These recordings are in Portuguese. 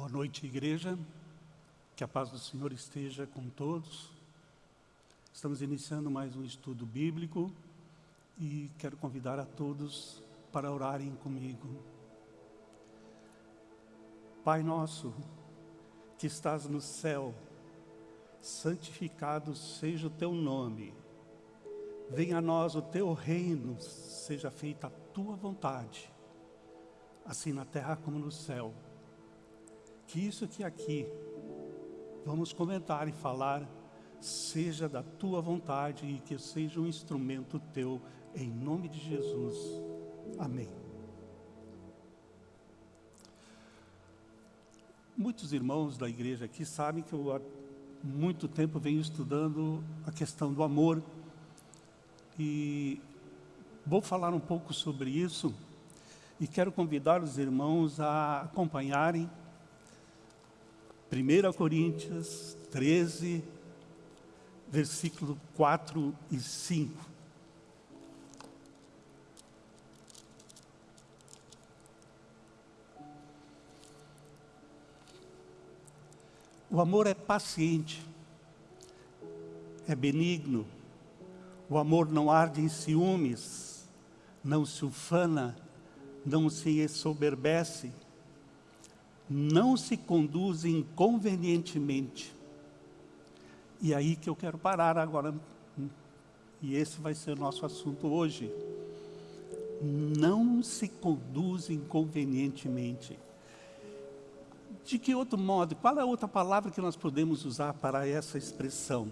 Boa noite, igreja. Que a paz do Senhor esteja com todos. Estamos iniciando mais um estudo bíblico e quero convidar a todos para orarem comigo. Pai nosso, que estás no céu, santificado seja o teu nome. Venha a nós o teu reino, seja feita a tua vontade, assim na terra como no céu. Que isso que aqui vamos comentar e falar seja da tua vontade e que seja um instrumento teu, em nome de Jesus. Amém. Muitos irmãos da igreja aqui sabem que eu há muito tempo venho estudando a questão do amor e vou falar um pouco sobre isso e quero convidar os irmãos a acompanharem 1 Coríntios 13, versículo 4 e 5. O amor é paciente, é benigno, o amor não arde em ciúmes, não se ufana, não se ensoberbece, não se conduz inconvenientemente. E aí que eu quero parar agora, e esse vai ser o nosso assunto hoje. Não se conduz inconvenientemente. De que outro modo, qual é a outra palavra que nós podemos usar para essa expressão?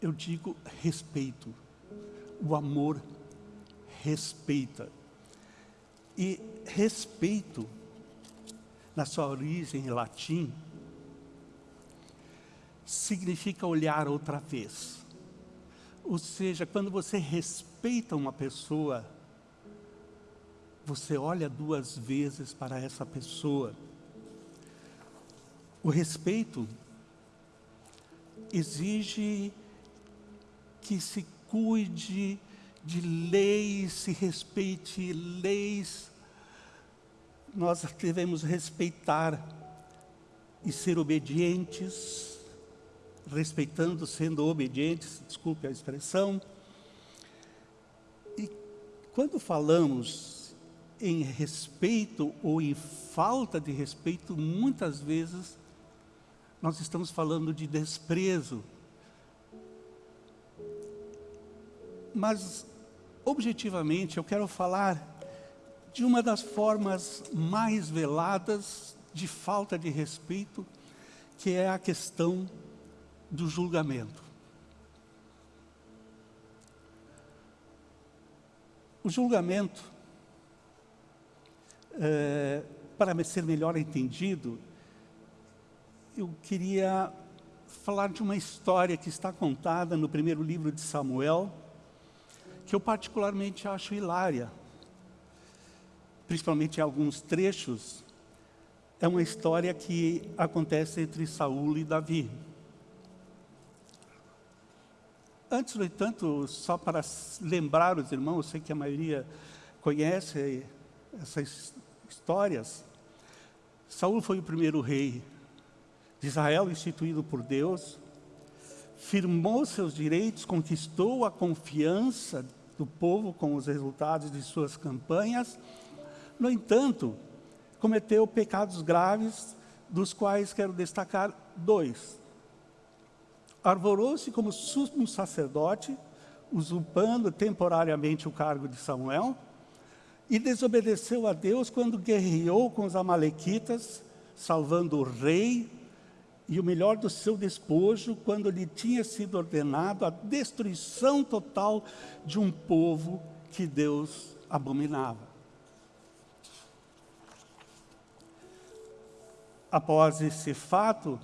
Eu digo respeito. O amor respeita. E respeito na sua origem em latim, significa olhar outra vez. Ou seja, quando você respeita uma pessoa, você olha duas vezes para essa pessoa. O respeito exige que se cuide de leis, se respeite leis nós devemos respeitar e ser obedientes, respeitando, sendo obedientes, desculpe a expressão. E quando falamos em respeito ou em falta de respeito, muitas vezes nós estamos falando de desprezo. Mas, objetivamente, eu quero falar de uma das formas mais veladas de falta de respeito, que é a questão do julgamento. O julgamento, é, para ser melhor entendido, eu queria falar de uma história que está contada no primeiro livro de Samuel, que eu particularmente acho hilária principalmente em alguns trechos, é uma história que acontece entre Saul e Davi. Antes, no entanto, só para lembrar os irmãos, eu sei que a maioria conhece essas histórias, Saul foi o primeiro rei de Israel instituído por Deus, firmou seus direitos, conquistou a confiança do povo com os resultados de suas campanhas no entanto, cometeu pecados graves, dos quais quero destacar dois. Arvorou-se como sumo sacerdote, usurpando temporariamente o cargo de Samuel, e desobedeceu a Deus quando guerreou com os amalequitas, salvando o rei e o melhor do seu despojo, quando lhe tinha sido ordenado a destruição total de um povo que Deus abominava. Após esse fato,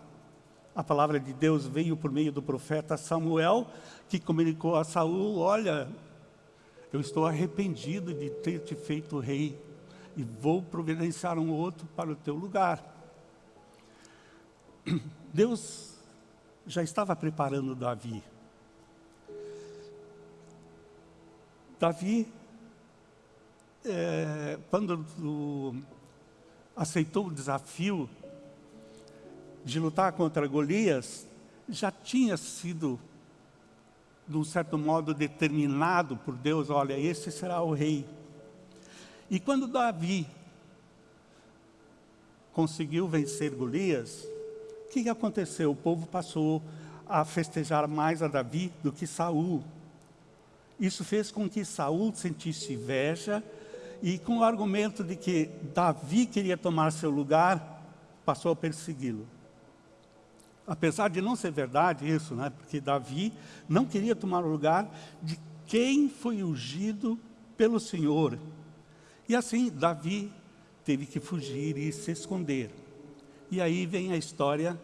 a palavra de Deus veio por meio do profeta Samuel, que comunicou a Saul, olha, eu estou arrependido de ter te feito rei, e vou providenciar um outro para o teu lugar. Deus já estava preparando Davi. Davi, é, quando aceitou o desafio de lutar contra Golias, já tinha sido, de um certo modo, determinado por Deus, olha, esse será o rei. E quando Davi conseguiu vencer Golias, o que aconteceu? O povo passou a festejar mais a Davi do que Saul. Isso fez com que Saul sentisse inveja e com o argumento de que Davi queria tomar seu lugar, passou a persegui-lo. Apesar de não ser verdade isso, né? porque Davi não queria tomar o lugar de quem foi ungido pelo Senhor. E assim, Davi teve que fugir e se esconder. E aí vem a história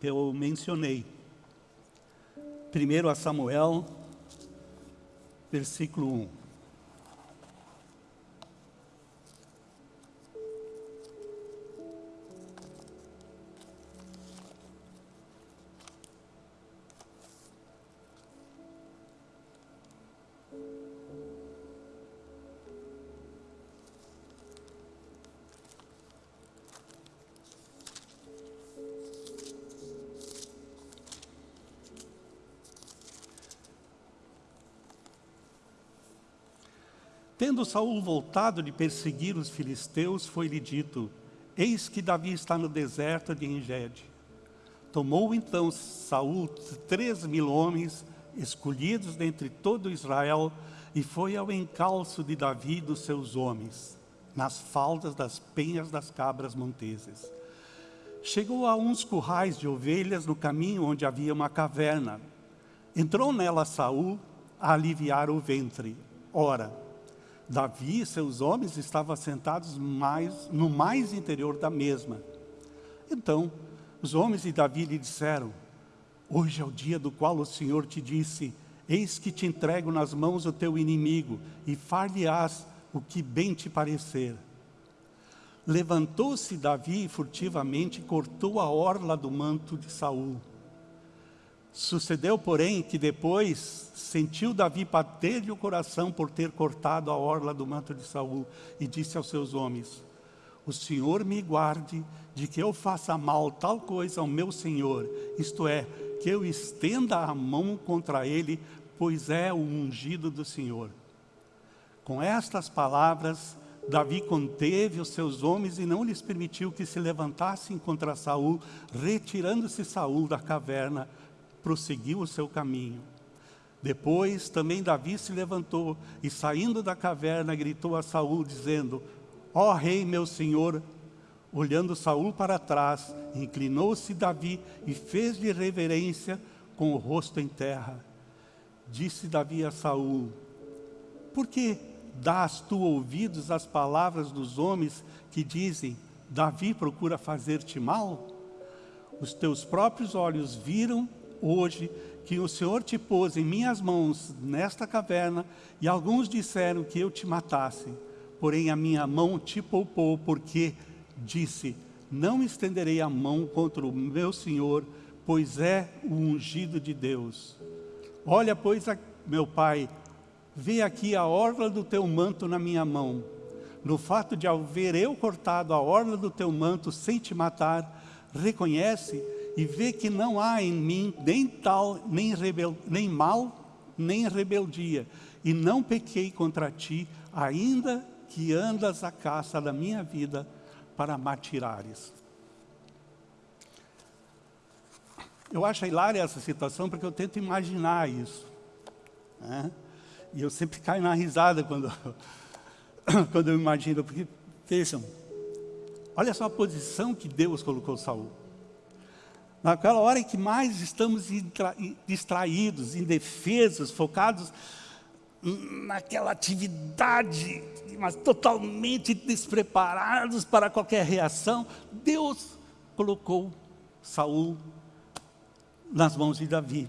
que eu mencionei. Primeiro a Samuel, versículo 1. Tendo Saul voltado de perseguir os filisteus, foi-lhe dito, eis que Davi está no deserto de Engede. Tomou então Saul três mil homens, escolhidos dentre todo Israel, e foi ao encalço de Davi e dos seus homens, nas faldas das penhas das cabras monteses. Chegou a uns currais de ovelhas no caminho onde havia uma caverna. Entrou nela Saul a aliviar o ventre. Ora, Davi e seus homens estavam assentados mais, no mais interior da mesma. Então, os homens de Davi lhe disseram, Hoje é o dia do qual o Senhor te disse, Eis que te entrego nas mãos o teu inimigo, e far-lhe-ás o que bem te parecer. Levantou-se Davi furtivamente e cortou a orla do manto de Saul. Sucedeu, porém, que depois sentiu Davi bater-lhe o coração por ter cortado a orla do manto de Saul e disse aos seus homens, o Senhor me guarde de que eu faça mal tal coisa ao meu Senhor, isto é, que eu estenda a mão contra ele, pois é o ungido do Senhor. Com estas palavras, Davi conteve os seus homens e não lhes permitiu que se levantassem contra Saul, retirando-se Saul da caverna, prosseguiu o seu caminho. Depois também Davi se levantou e saindo da caverna gritou a Saul dizendo, ó oh, rei meu senhor, olhando Saul para trás, inclinou-se Davi e fez-lhe reverência com o rosto em terra. Disse Davi a Saul, por que dás tu ouvidos às palavras dos homens que dizem, Davi procura fazer-te mal? Os teus próprios olhos viram hoje que o Senhor te pôs em minhas mãos nesta caverna e alguns disseram que eu te matasse. Porém a minha mão te poupou porque disse, não estenderei a mão contra o meu Senhor, pois é o ungido de Deus. Olha, pois, meu pai, vê aqui a orla do teu manto na minha mão. No fato de haver eu cortado a orla do teu manto sem te matar, reconhece e vê que não há em mim nem tal, nem, rebel, nem mal, nem rebeldia, e não pequei contra ti, ainda que andas a caça da minha vida para matirares. Eu acho hilária essa situação porque eu tento imaginar isso. Né? E eu sempre caio na risada quando, quando eu imagino, porque, vejam, olha só a posição que Deus colocou Saul naquela hora em que mais estamos distraídos, indefesos, focados naquela atividade, mas totalmente despreparados para qualquer reação, Deus colocou Saul nas mãos de Davi.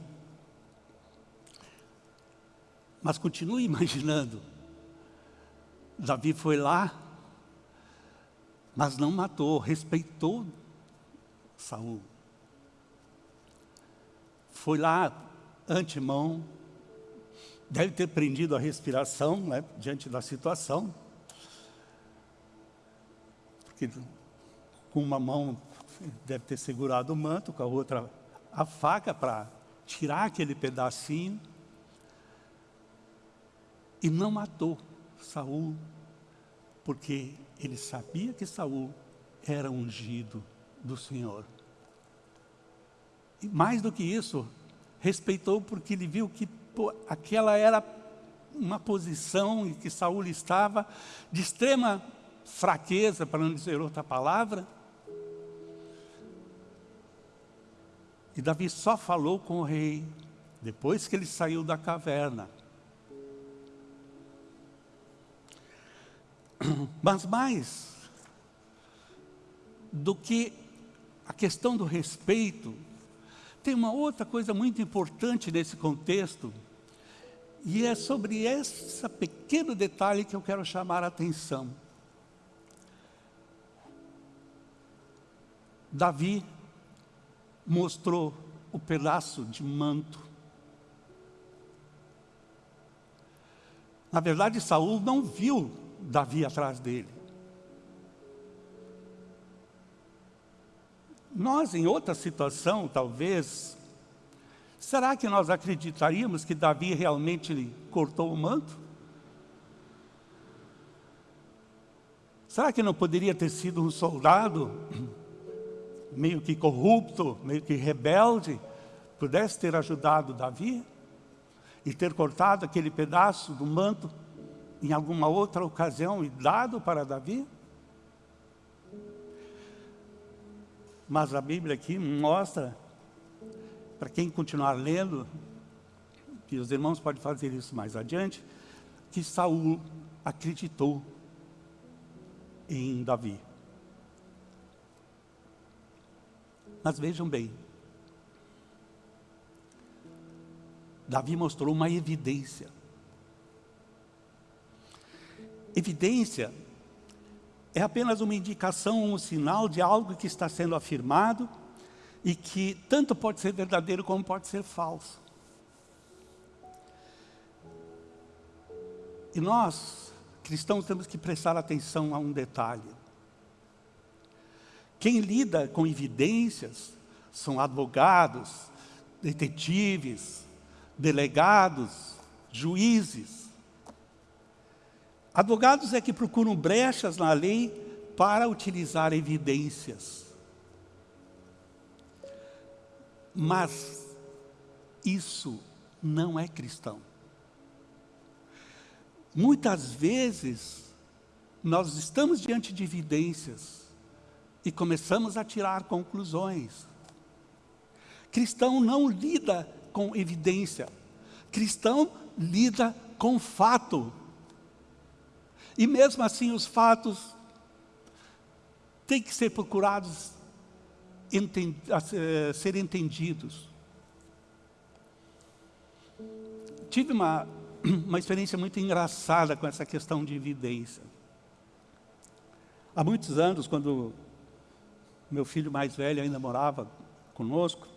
Mas continue imaginando, Davi foi lá, mas não matou, respeitou Saul foi lá, antemão, deve ter prendido a respiração né, diante da situação. porque com uma mão deve ter segurado o manto, com a outra a faca para tirar aquele pedacinho. E não matou Saul, porque ele sabia que Saul era ungido do Senhor. E mais do que isso, respeitou porque ele viu que pô, aquela era uma posição em que Saul estava de extrema fraqueza, para não dizer outra palavra. E Davi só falou com o rei depois que ele saiu da caverna. Mas mais do que a questão do respeito, tem uma outra coisa muito importante nesse contexto, e é sobre esse pequeno detalhe que eu quero chamar a atenção. Davi mostrou o pedaço de manto. Na verdade, Saul não viu Davi atrás dele. Nós, em outra situação, talvez, será que nós acreditaríamos que Davi realmente cortou o manto? Será que não poderia ter sido um soldado meio que corrupto, meio que rebelde, pudesse ter ajudado Davi e ter cortado aquele pedaço do manto em alguma outra ocasião e dado para Davi? Mas a Bíblia aqui mostra, para quem continuar lendo, que os irmãos podem fazer isso mais adiante, que Saul acreditou em Davi. Mas vejam bem, Davi mostrou uma evidência. Evidência é apenas uma indicação, um sinal de algo que está sendo afirmado e que tanto pode ser verdadeiro como pode ser falso. E nós, cristãos, temos que prestar atenção a um detalhe. Quem lida com evidências são advogados, detetives, delegados, juízes. Advogados é que procuram brechas na lei para utilizar evidências. Mas isso não é cristão. Muitas vezes, nós estamos diante de evidências e começamos a tirar conclusões. Cristão não lida com evidência. Cristão lida com fato. E mesmo assim os fatos têm que ser procurados a ser entendidos. Tive uma, uma experiência muito engraçada com essa questão de evidência. Há muitos anos, quando meu filho mais velho ainda morava conosco,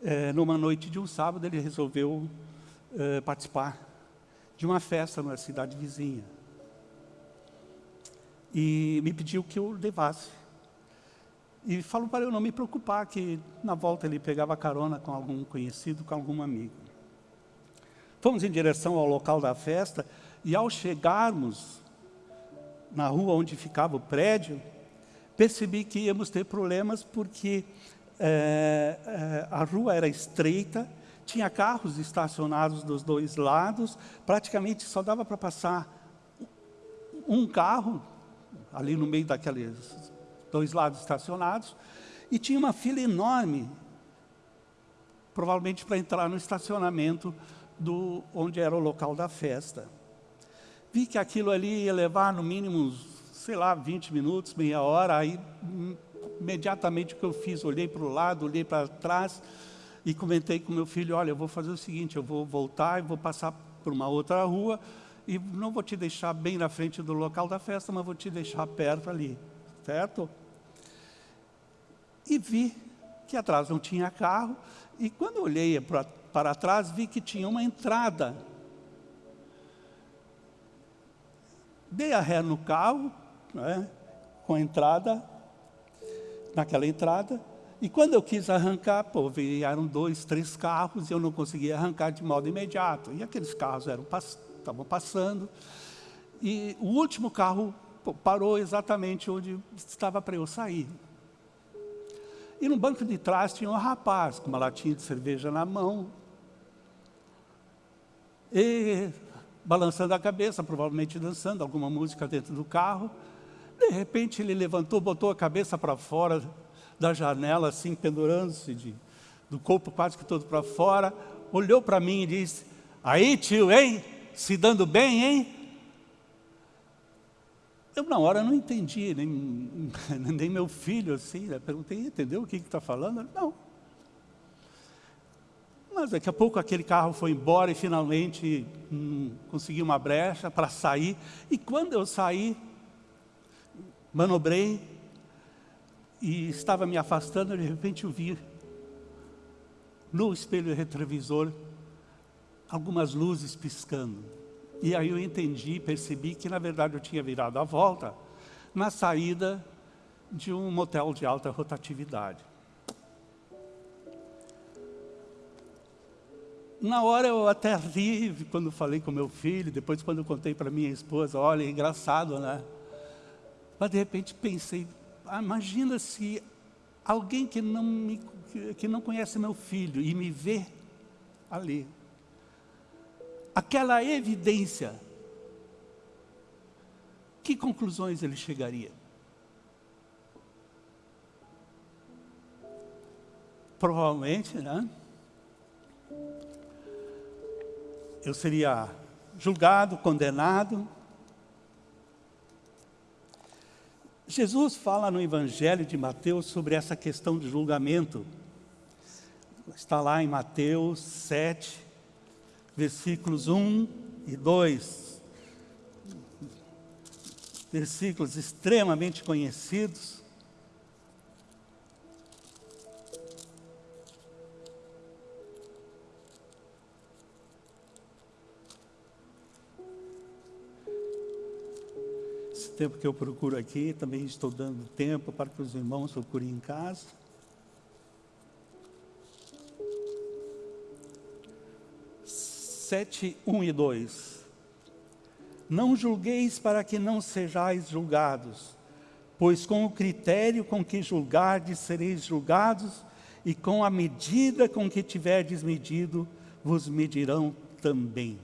é, numa noite de um sábado ele resolveu é, participar de uma festa numa cidade vizinha e me pediu que eu levasse. E falou para eu não me preocupar, que na volta ele pegava carona com algum conhecido, com algum amigo. Fomos em direção ao local da festa, e ao chegarmos na rua onde ficava o prédio, percebi que íamos ter problemas porque é, é, a rua era estreita, tinha carros estacionados dos dois lados, praticamente só dava para passar um carro ali no meio daqueles dois lados estacionados, e tinha uma fila enorme, provavelmente para entrar no estacionamento do, onde era o local da festa. Vi que aquilo ali ia levar no mínimo, sei lá, 20 minutos, meia hora, aí imediatamente o que eu fiz, olhei para o lado, olhei para trás e comentei com meu filho, olha, eu vou fazer o seguinte, eu vou voltar e vou passar por uma outra rua, e não vou te deixar bem na frente do local da festa, mas vou te deixar perto ali, certo? E vi que atrás não tinha carro, e quando olhei para, para trás, vi que tinha uma entrada. Dei a ré no carro, né? com a entrada, naquela entrada, e quando eu quis arrancar, pô, vieram dois, três carros e eu não conseguia arrancar de modo imediato. E aqueles carros eram estavam passando. E o último carro parou exatamente onde estava para eu sair. E no banco de trás tinha um rapaz com uma latinha de cerveja na mão. E balançando a cabeça, provavelmente dançando alguma música dentro do carro. De repente ele levantou, botou a cabeça para fora da janela, assim, pendurando-se do corpo quase que todo para fora, olhou para mim e disse, aí tio, hein? Se dando bem, hein? Eu na hora não entendi, nem, nem meu filho assim, né? perguntei, entendeu o que está falando? Não. Mas daqui a pouco aquele carro foi embora e finalmente hum, consegui uma brecha para sair. E quando eu saí, manobrei e estava me afastando, de repente eu vi no espelho retrovisor algumas luzes piscando. E aí eu entendi, percebi que na verdade eu tinha virado a volta na saída de um motel de alta rotatividade. Na hora eu até ri quando falei com meu filho, depois quando eu contei para minha esposa, olha, é engraçado, né? Mas de repente pensei, ah, imagina se alguém que não, me, que não conhece meu filho e me vê ali. Aquela evidência, que conclusões ele chegaria? Provavelmente, né? eu seria julgado, condenado. Jesus fala no Evangelho de Mateus sobre essa questão de julgamento. Está lá em Mateus 7, versículos 1 e 2. Versículos extremamente conhecidos. tempo que eu procuro aqui, também estou dando tempo para que os irmãos procurem em casa. Sete, um e dois. Não julgueis para que não sejais julgados, pois com o critério com que julgardes sereis julgados, e com a medida com que tiverdes medido, vos medirão também.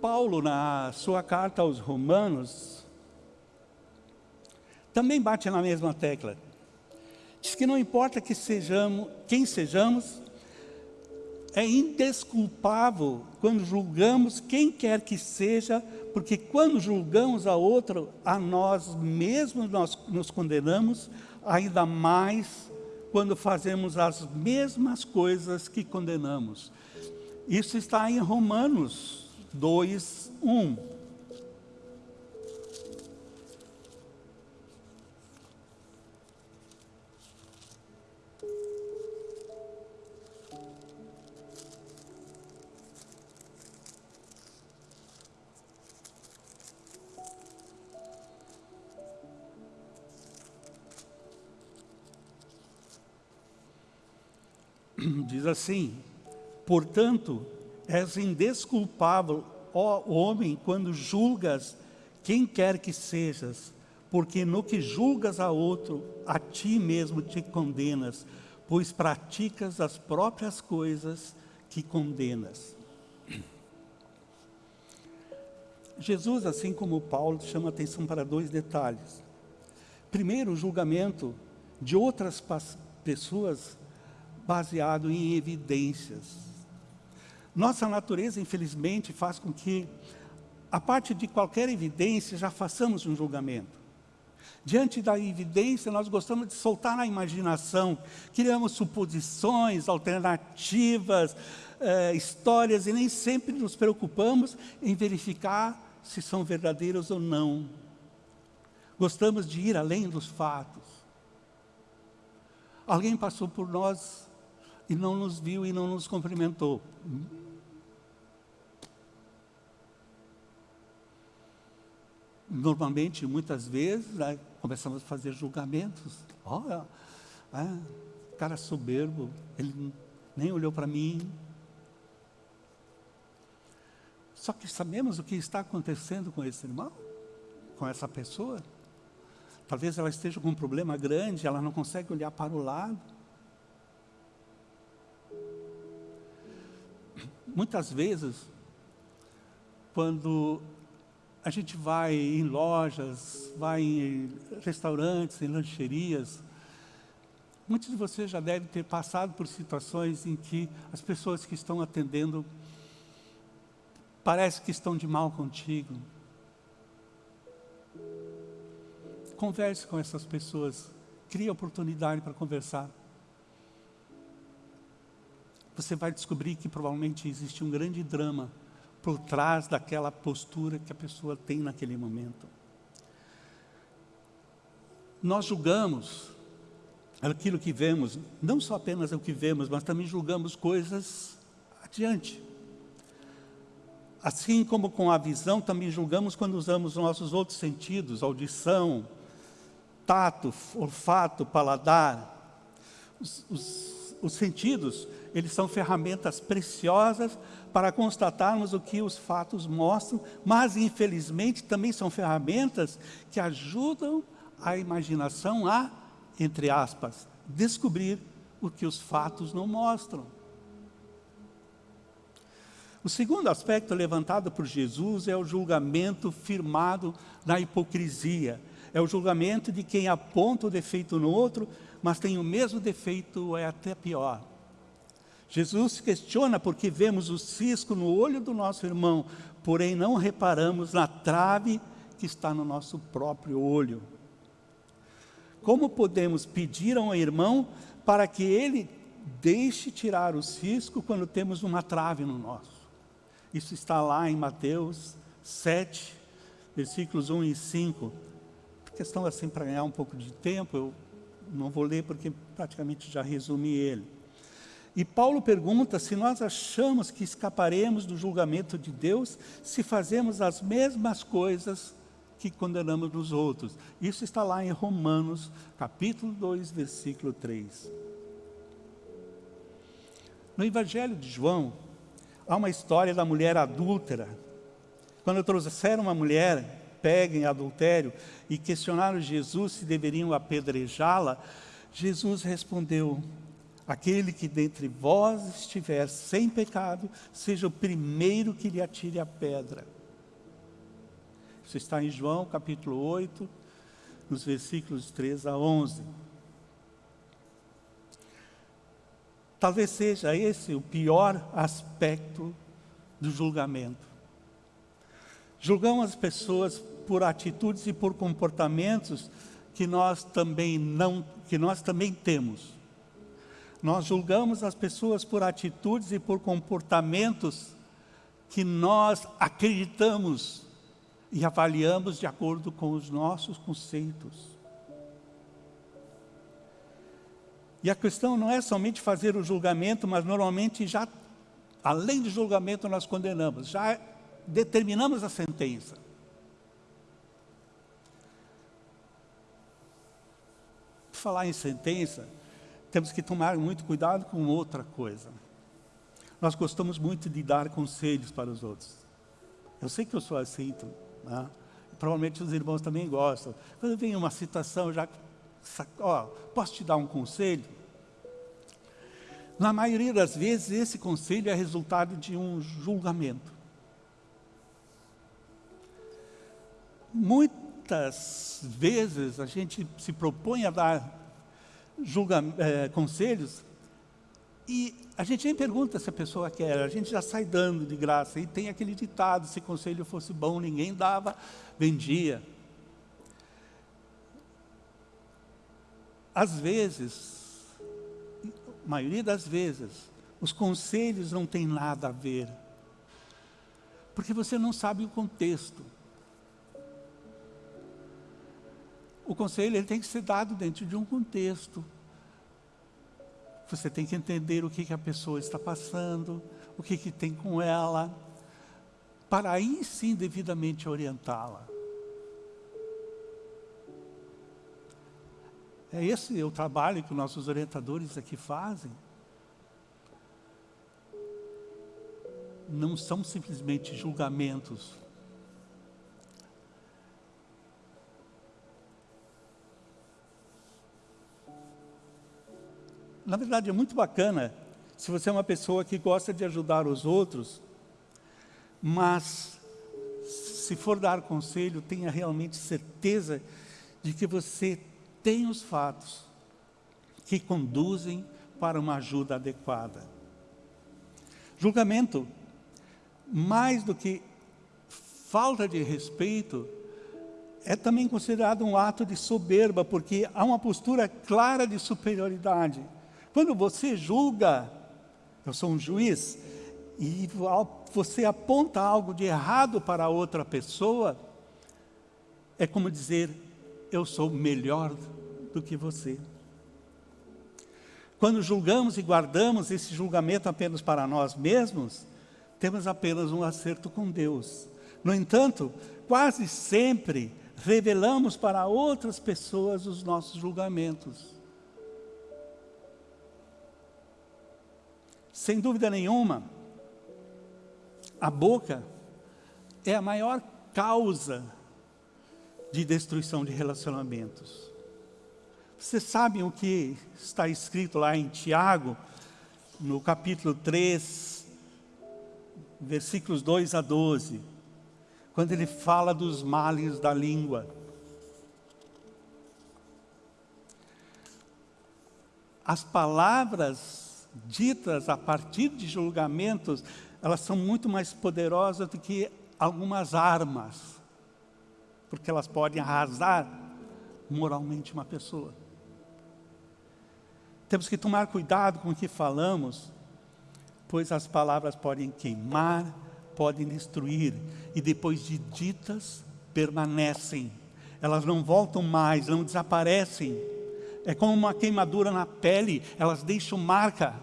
Paulo, na sua carta aos Romanos, também bate na mesma tecla. Diz que não importa que sejamos, quem sejamos, é indesculpável quando julgamos quem quer que seja, porque quando julgamos a outro, a nós mesmos nós nos condenamos, ainda mais quando fazemos as mesmas coisas que condenamos. Isso está em Romanos 2, 1. Diz assim, portanto, És indesculpável, ó homem, quando julgas quem quer que sejas, porque no que julgas a outro, a ti mesmo te condenas, pois praticas as próprias coisas que condenas. Jesus, assim como Paulo, chama atenção para dois detalhes. Primeiro, o julgamento de outras pessoas baseado em evidências. Nossa natureza, infelizmente, faz com que, a parte de qualquer evidência, já façamos um julgamento. Diante da evidência, nós gostamos de soltar na imaginação, criamos suposições, alternativas, eh, histórias, e nem sempre nos preocupamos em verificar se são verdadeiras ou não. Gostamos de ir além dos fatos. Alguém passou por nós e não nos viu e não nos cumprimentou. Normalmente, muitas vezes, começamos a fazer julgamentos. Olha, ah, cara soberbo, ele nem olhou para mim. Só que sabemos o que está acontecendo com esse irmão, com essa pessoa. Talvez ela esteja com um problema grande, ela não consegue olhar para o lado. Muitas vezes, quando a gente vai em lojas, vai em restaurantes, em lancherias, muitos de vocês já devem ter passado por situações em que as pessoas que estão atendendo parece que estão de mal contigo, Converse com essas pessoas. Crie oportunidade para conversar. Você vai descobrir que provavelmente existe um grande drama por trás daquela postura que a pessoa tem naquele momento. Nós julgamos aquilo que vemos, não só apenas o que vemos, mas também julgamos coisas adiante. Assim como com a visão, também julgamos quando usamos nossos outros sentidos, audição, tato, olfato, paladar. Os, os, os sentidos, eles são ferramentas preciosas para constatarmos o que os fatos mostram, mas infelizmente também são ferramentas que ajudam a imaginação a, entre aspas, descobrir o que os fatos não mostram. O segundo aspecto levantado por Jesus é o julgamento firmado na hipocrisia é o julgamento de quem aponta o defeito no outro, mas tem o mesmo defeito ou é até pior. Jesus questiona porque vemos o cisco no olho do nosso irmão, porém não reparamos na trave que está no nosso próprio olho. Como podemos pedir a um irmão para que ele deixe tirar o cisco quando temos uma trave no nosso? Isso está lá em Mateus 7, versículos 1 e 5 questão assim para ganhar um pouco de tempo, eu não vou ler porque praticamente já resumi ele. E Paulo pergunta se nós achamos que escaparemos do julgamento de Deus se fazemos as mesmas coisas que condenamos nos outros. Isso está lá em Romanos, capítulo 2, versículo 3. No Evangelho de João, há uma história da mulher adúltera. Quando trouxeram uma mulher pega em adultério e questionaram Jesus se deveriam apedrejá-la, Jesus respondeu, aquele que dentre vós estiver sem pecado, seja o primeiro que lhe atire a pedra. Isso está em João capítulo 8, nos versículos 3 a 11. Talvez seja esse o pior aspecto do julgamento. Julgamos as pessoas por atitudes e por comportamentos que nós também não, que nós também temos. Nós julgamos as pessoas por atitudes e por comportamentos que nós acreditamos e avaliamos de acordo com os nossos conceitos. E a questão não é somente fazer o julgamento, mas normalmente já, além de julgamento, nós condenamos, já determinamos a sentença. Por falar em sentença, temos que tomar muito cuidado com outra coisa. Nós gostamos muito de dar conselhos para os outros. Eu sei que eu sou assim, né? provavelmente os irmãos também gostam. Quando vem uma citação, já, ó, posso te dar um conselho? Na maioria das vezes, esse conselho é resultado de um julgamento. Muitas vezes a gente se propõe a dar julga, é, conselhos e a gente nem pergunta se a pessoa quer, a gente já sai dando de graça. E tem aquele ditado, se conselho fosse bom, ninguém dava, vendia. Às vezes, a maioria das vezes, os conselhos não têm nada a ver. Porque você não sabe o contexto. o conselho ele tem que ser dado dentro de um contexto. Você tem que entender o que, que a pessoa está passando, o que, que tem com ela, para aí sim devidamente orientá-la. É esse o trabalho que nossos orientadores aqui fazem. Não são simplesmente julgamentos Na verdade, é muito bacana se você é uma pessoa que gosta de ajudar os outros, mas se for dar conselho, tenha realmente certeza de que você tem os fatos que conduzem para uma ajuda adequada. Julgamento, mais do que falta de respeito, é também considerado um ato de soberba, porque há uma postura clara de superioridade. Quando você julga, eu sou um juiz, e você aponta algo de errado para outra pessoa, é como dizer, eu sou melhor do que você. Quando julgamos e guardamos esse julgamento apenas para nós mesmos, temos apenas um acerto com Deus. No entanto, quase sempre revelamos para outras pessoas os nossos julgamentos. Sem dúvida nenhuma, a boca é a maior causa de destruição de relacionamentos. Vocês sabem o que está escrito lá em Tiago, no capítulo 3, versículos 2 a 12, quando ele fala dos males da língua. As palavras ditas a partir de julgamentos elas são muito mais poderosas do que algumas armas, porque elas podem arrasar moralmente uma pessoa. Temos que tomar cuidado com o que falamos, pois as palavras podem queimar, podem destruir, e depois de ditas, permanecem. Elas não voltam mais, não desaparecem. É como uma queimadura na pele, elas deixam marca.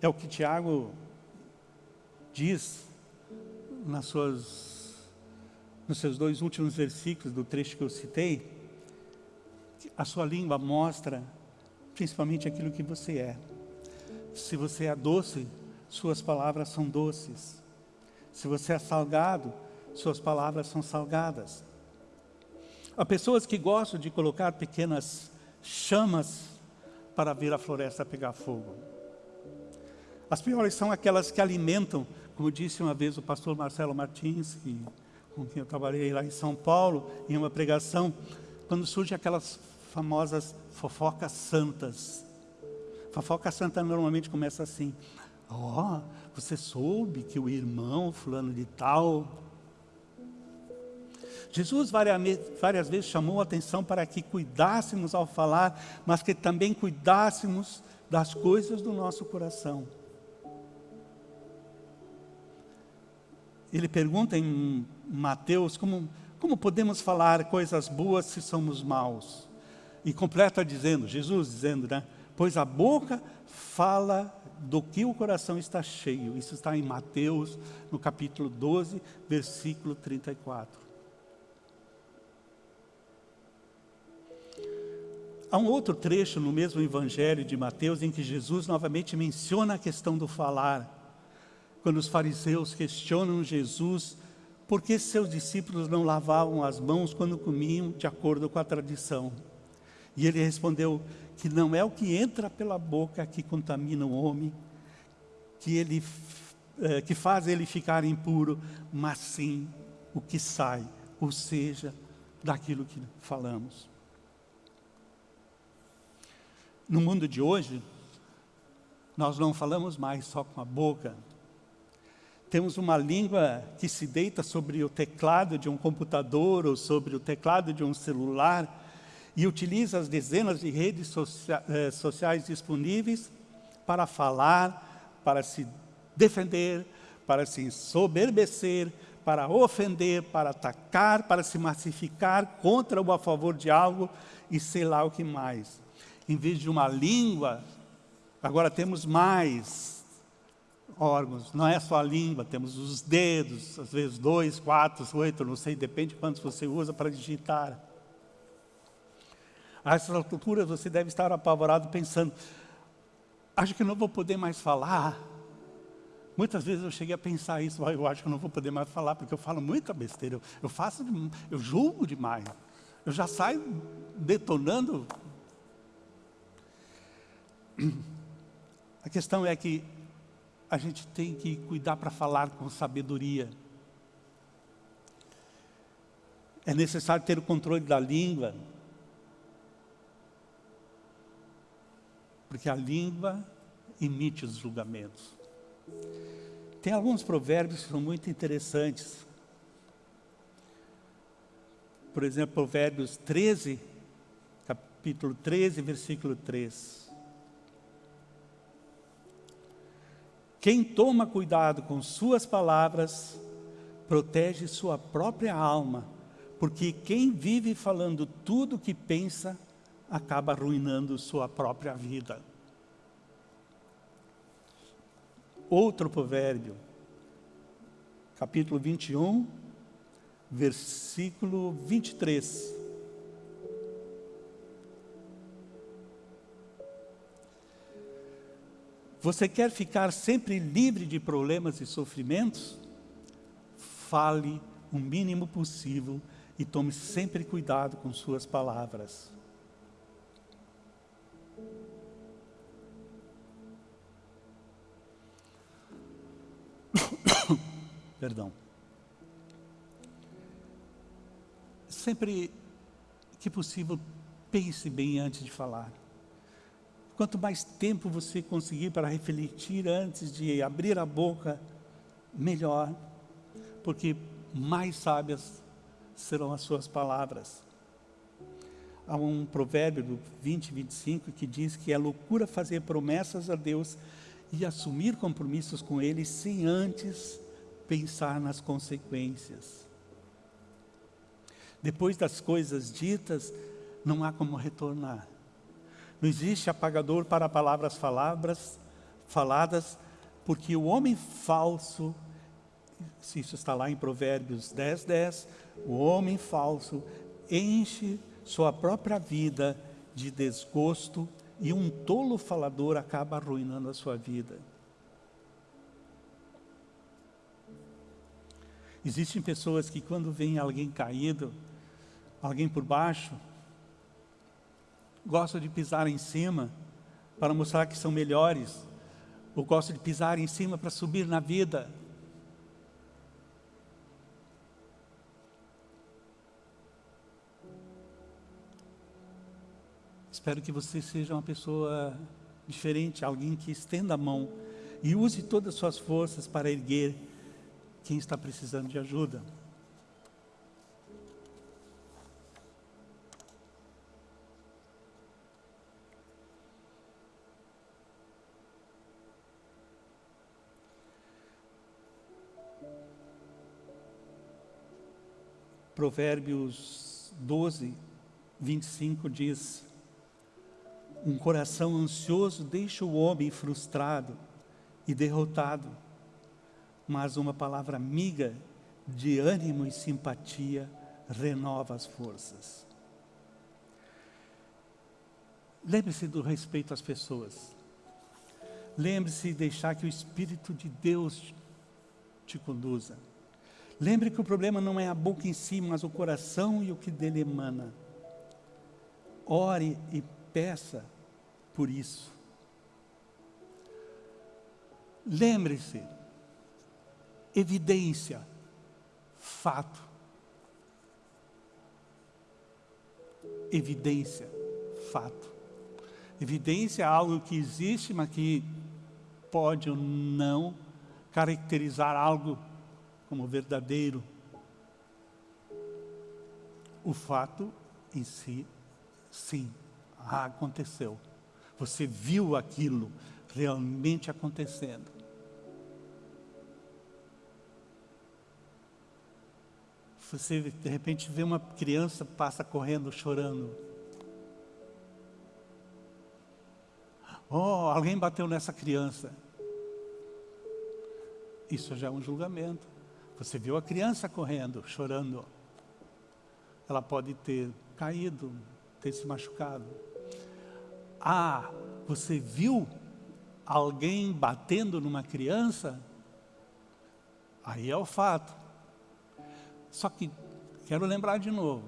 É o que Tiago diz nas suas, nos seus dois últimos versículos do trecho que eu citei. A sua língua mostra principalmente aquilo que você é. Se você é doce, suas palavras são doces. Se você é salgado, suas palavras são salgadas. Há pessoas que gostam de colocar pequenas chamas para ver a floresta pegar fogo. As piores são aquelas que alimentam, como disse uma vez o pastor Marcelo Martins, que, com quem eu trabalhei lá em São Paulo, em uma pregação, quando surgem aquelas famosas fofocas santas. Fofoca santa normalmente começa assim, ó, oh, você soube que o irmão fulano de tal... Jesus várias, vezes chamou a atenção para que cuidássemos ao falar, mas que também cuidássemos das coisas do nosso coração. ele pergunta em Mateus como, como podemos falar coisas boas se somos maus? E completa dizendo, Jesus dizendo, né? Pois a boca fala do que o coração está cheio. Isso está em Mateus, no capítulo 12, versículo 34. Há um outro trecho no mesmo evangelho de Mateus em que Jesus novamente menciona a questão do falar quando os fariseus questionam Jesus por que seus discípulos não lavavam as mãos quando comiam de acordo com a tradição. E ele respondeu que não é o que entra pela boca que contamina o homem, que, ele, é, que faz ele ficar impuro, mas sim o que sai, ou seja, daquilo que falamos. No mundo de hoje, nós não falamos mais só com a boca, temos uma língua que se deita sobre o teclado de um computador ou sobre o teclado de um celular e utiliza as dezenas de redes socia eh, sociais disponíveis para falar, para se defender, para se soberbecer, para ofender, para atacar, para se massificar contra ou a favor de algo e sei lá o que mais. Em vez de uma língua Agora temos mais órgãos, não é só a língua, temos os dedos, às vezes dois, quatro, oito, não sei, depende de quantos você usa para digitar. A essas alturas você deve estar apavorado pensando, acho que não vou poder mais falar. Muitas vezes eu cheguei a pensar isso, eu acho que não vou poder mais falar, porque eu falo muita besteira, eu, eu faço, eu julgo demais. Eu já saio detonando. A questão é que a gente tem que cuidar para falar com sabedoria. É necessário ter o controle da língua, porque a língua emite os julgamentos. Tem alguns provérbios que são muito interessantes. Por exemplo, Provérbios 13, capítulo 13, versículo 3. Quem toma cuidado com suas palavras, protege sua própria alma, porque quem vive falando tudo o que pensa, acaba arruinando sua própria vida. Outro provérbio, capítulo 21, versículo 23. Você quer ficar sempre livre de problemas e sofrimentos? Fale o mínimo possível e tome sempre cuidado com suas palavras. Perdão. Sempre que possível, pense bem antes de falar. Quanto mais tempo você conseguir para refletir antes de abrir a boca, melhor, porque mais sábias serão as suas palavras. Há um provérbio do 20, 25 que diz que é loucura fazer promessas a Deus e assumir compromissos com Ele sem antes pensar nas consequências. Depois das coisas ditas, não há como retornar. Não existe apagador para palavras faladas, faladas porque o homem falso, isso está lá em Provérbios 10, 10, o homem falso enche sua própria vida de desgosto e um tolo falador acaba arruinando a sua vida. Existem pessoas que quando vem alguém caído, alguém por baixo, gostam de pisar em cima para mostrar que são melhores, ou gostam de pisar em cima para subir na vida. Espero que você seja uma pessoa diferente, alguém que estenda a mão e use todas as suas forças para erguer quem está precisando de ajuda. Provérbios 12, 25 diz: um coração ansioso deixa o homem frustrado e derrotado, mas uma palavra amiga de ânimo e simpatia renova as forças. Lembre-se do respeito às pessoas. Lembre-se de deixar que o Espírito de Deus te conduza. Lembre que o problema não é a boca em si, mas o coração e o que dele emana. Ore e peça por isso. Lembre-se, evidência, fato. Evidência, fato. Evidência é algo que existe, mas que pode ou não caracterizar algo como verdadeiro. O fato em si, sim, aconteceu. Você viu aquilo realmente acontecendo. Você, de repente, vê uma criança passa correndo, chorando. Oh, alguém bateu nessa criança. Isso já é um julgamento. Você viu a criança correndo, chorando. Ela pode ter caído, ter se machucado. Ah, você viu alguém batendo numa criança? Aí é o fato. Só que quero lembrar de novo.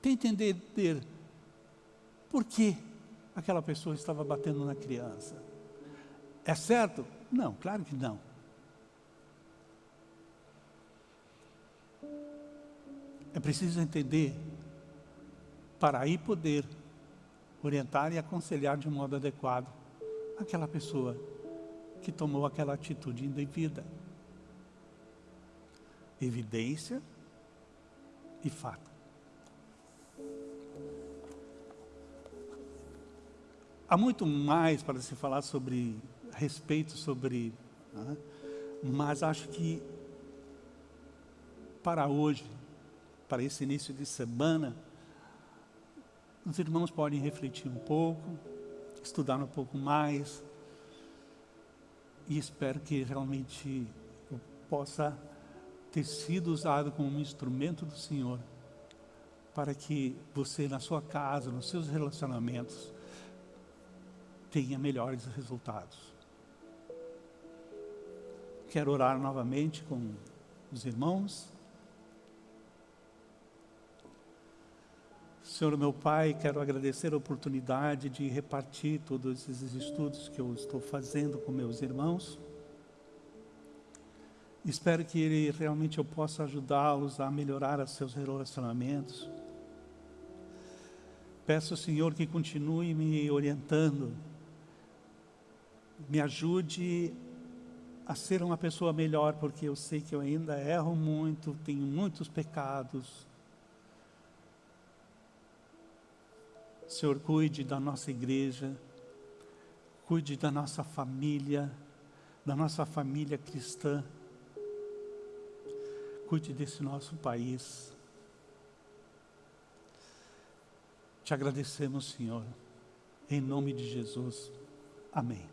Tente entender por que aquela pessoa estava batendo na criança. É certo? Não, claro que não. É preciso entender para aí poder orientar e aconselhar de modo adequado aquela pessoa que tomou aquela atitude indevida. Evidência e fato. Há muito mais para se falar sobre respeito sobre, né? mas acho que para hoje, para esse início de semana, os irmãos podem refletir um pouco, estudar um pouco mais, e espero que realmente eu possa ter sido usado como um instrumento do Senhor, para que você na sua casa, nos seus relacionamentos, tenha melhores resultados. Quero orar novamente com os irmãos. Senhor meu Pai, quero agradecer a oportunidade de repartir todos esses estudos que eu estou fazendo com meus irmãos. Espero que ele, realmente eu possa ajudá-los a melhorar os seus relacionamentos. Peço, Senhor, que continue me orientando me ajude a ser uma pessoa melhor, porque eu sei que eu ainda erro muito, tenho muitos pecados. Senhor, cuide da nossa igreja, cuide da nossa família, da nossa família cristã, cuide desse nosso país. Te agradecemos, Senhor, em nome de Jesus. Amém.